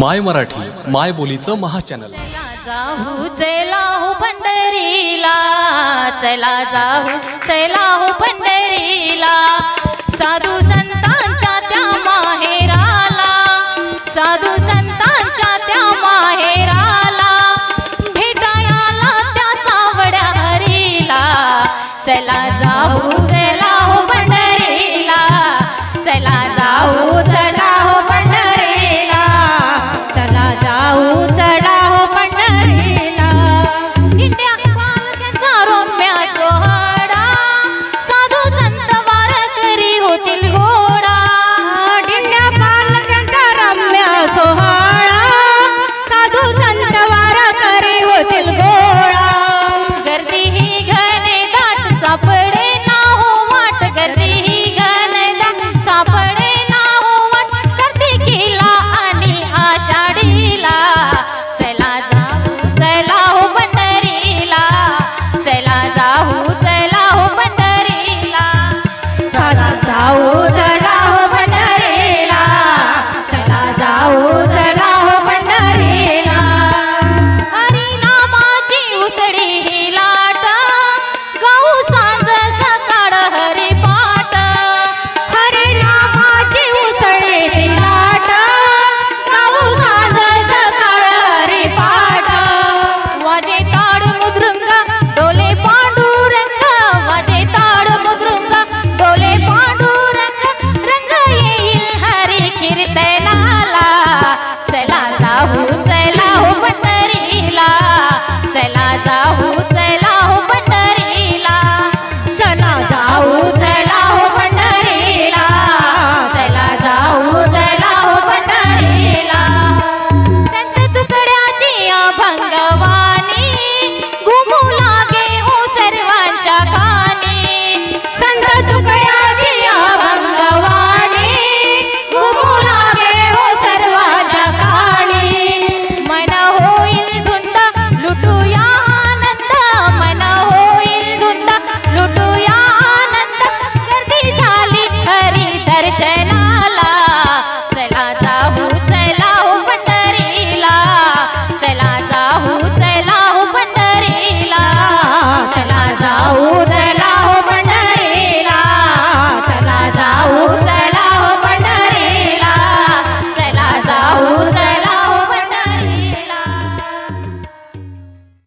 माय मराठी माय बोलीचं महाचॅनल चला जाऊ चला हो पंढरीला. चला जाऊ चला हो पंढरी out.